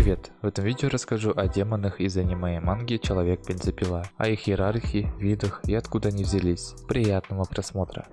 Привет! В этом видео расскажу о демонах из аниме и манги Человек-бензопила, о их иерархии, видах и откуда они взялись. Приятного просмотра!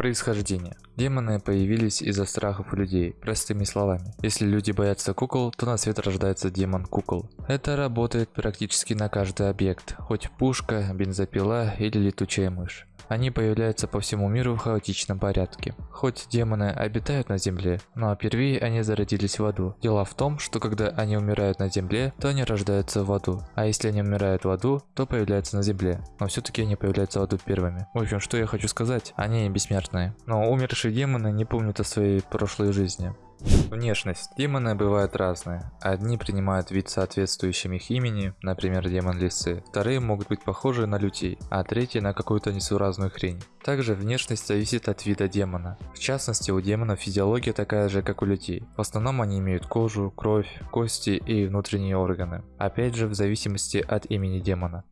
Происхождение. Демоны появились из-за страхов людей, простыми словами. Если люди боятся кукол, то на свет рождается демон кукол. Это работает практически на каждый объект, хоть пушка, бензопила или летучая мышь. Они появляются по всему миру в хаотичном порядке. Хоть демоны обитают на земле, но впервые они зародились в аду. Дело в том, что когда они умирают на земле, то они рождаются в аду. А если они умирают в аду, то появляются на земле. Но все-таки они появляются в аду первыми. В общем, что я хочу сказать, они бессмертные. Но умершие демоны не помнят о своей прошлой жизни. Внешность. Демоны бывают разные. Одни принимают вид соответствующим их имени, например, демон лисы. Вторые могут быть похожи на людей, а третьи на какую-то несуразную хрень. Также внешность зависит от вида демона. В частности, у демонов физиология такая же, как у людей. В основном они имеют кожу, кровь, кости и внутренние органы. Опять же, в зависимости от имени демона.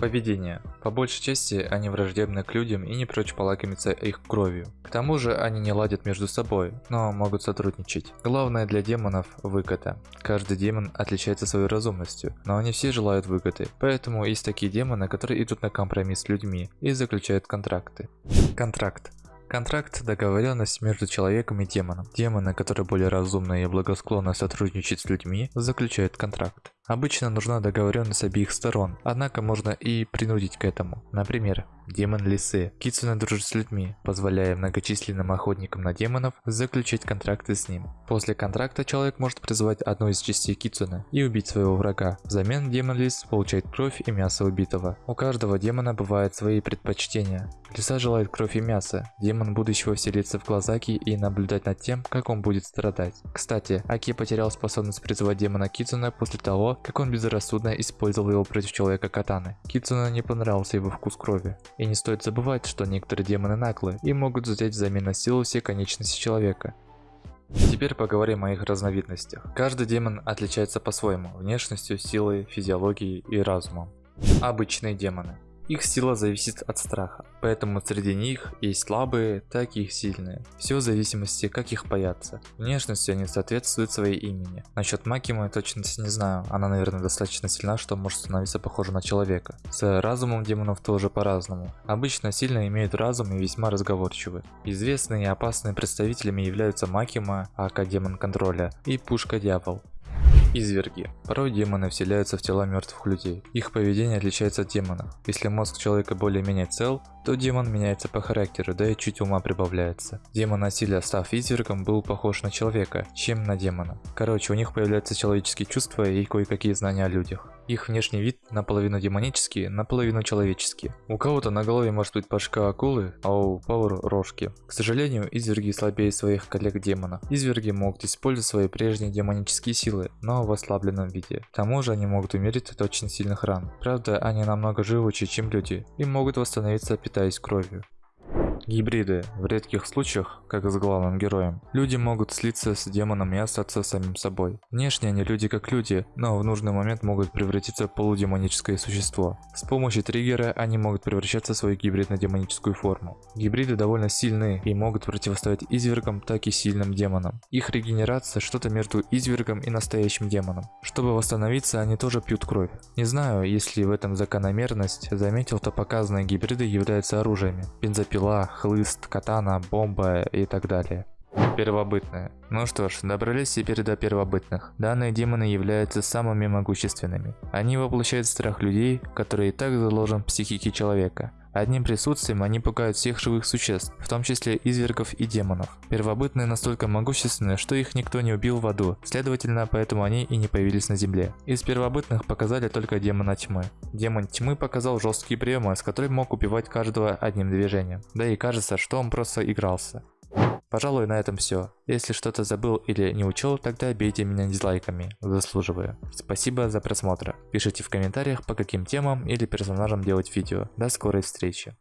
Поведение. По большей части они враждебны к людям и не прочь полакомиться их кровью. К тому же они не ладят между собой, но могут сотрудничать. Главное для демонов – выгода. Каждый демон отличается своей разумностью, но они все желают выгоды. Поэтому есть такие демоны, которые идут на компромисс с людьми и заключают контракты. Контракт. Контракт – договоренность между человеком и демоном. Демоны, которые более разумны и благосклонны сотрудничать с людьми, заключают контракт. Обычно нужна договоренность обеих сторон, однако можно и принудить к этому. Например, демон лисы. Кицуна дружит с людьми, позволяя многочисленным охотникам на демонов заключить контракты с ним. После контракта человек может призвать одну из частей Кицуна и убить своего врага. Взамен демон лис получает кровь и мясо убитого. У каждого демона бывают свои предпочтения. Лиса желает кровь и мясо. Демон будущего вселится в глазаки и наблюдать над тем, как он будет страдать. Кстати, Аки потерял способность призывать демона Кицуна после того, как он безрассудно использовал его против человека Катаны. Кицуна не понравился его вкус крови. И не стоит забывать, что некоторые демоны наглы и могут взять взамен на силу все конечности человека. Теперь поговорим о их разновидностях. Каждый демон отличается по-своему, внешностью, силой, физиологией и разумом. Обычные демоны. Их сила зависит от страха, поэтому среди них есть слабые, так и сильные. Все в зависимости, как их боятся. Внешностью они соответствуют своей имени. Насчет Макимы точности не знаю, она наверное достаточно сильна, что может становиться похожа на человека. С разумом демонов тоже по-разному. Обычно сильно имеют разум и весьма разговорчивы. Известные и опасные представителями являются Макима, Ака демон контроля и Пушка дьявол. Изверги. Порой демоны вселяются в тела мертвых людей. Их поведение отличается от демонов. Если мозг человека более-менее цел, то демон меняется по характеру, да и чуть ума прибавляется. Демон насилия, став извергом, был похож на человека, чем на демона. Короче, у них появляются человеческие чувства и кое-какие знания о людях. Их внешний вид наполовину демонический, наполовину человеческий. У кого-то на голове может быть башка акулы, а у Пауэр рожки. К сожалению, изверги слабее своих коллег-демонов. Изверги могут использовать свои прежние демонические силы, но в ослабленном виде. К тому же они могут умереть от очень сильных ран. Правда, они намного живучее, чем люди, и могут восстановиться питаясь кровью. Гибриды. В редких случаях, как с главным героем, люди могут слиться с демоном и остаться самим собой. Внешне они люди как люди, но в нужный момент могут превратиться в полудемоническое существо. С помощью триггера они могут превращаться в свою гибридно-демоническую форму. Гибриды довольно сильны и могут противостоять извергам, так и сильным демонам. Их регенерация что-то между извергом и настоящим демоном. Чтобы восстановиться, они тоже пьют кровь. Не знаю, если в этом закономерность, заметил, то показанные гибриды являются оружиями. Бензопила, хлыст, катана, бомба и так далее. Первобытные. Ну что ж, добрались теперь до первобытных. Данные демоны являются самыми могущественными. Они воплощают страх людей, который и так заложен в психике человека. Одним присутствием они пугают всех живых существ, в том числе извергов и демонов. Первобытные настолько могущественны, что их никто не убил в аду, следовательно, поэтому они и не появились на земле. Из первобытных показали только демона тьмы. Демон тьмы показал жесткие приемы, с которыми мог убивать каждого одним движением. Да и кажется, что он просто игрался. Пожалуй, на этом все. Если что-то забыл или не учел, тогда бейте меня дизлайками, заслуживаю. Спасибо за просмотр. Пишите в комментариях, по каким темам или персонажам делать видео. До скорой встречи.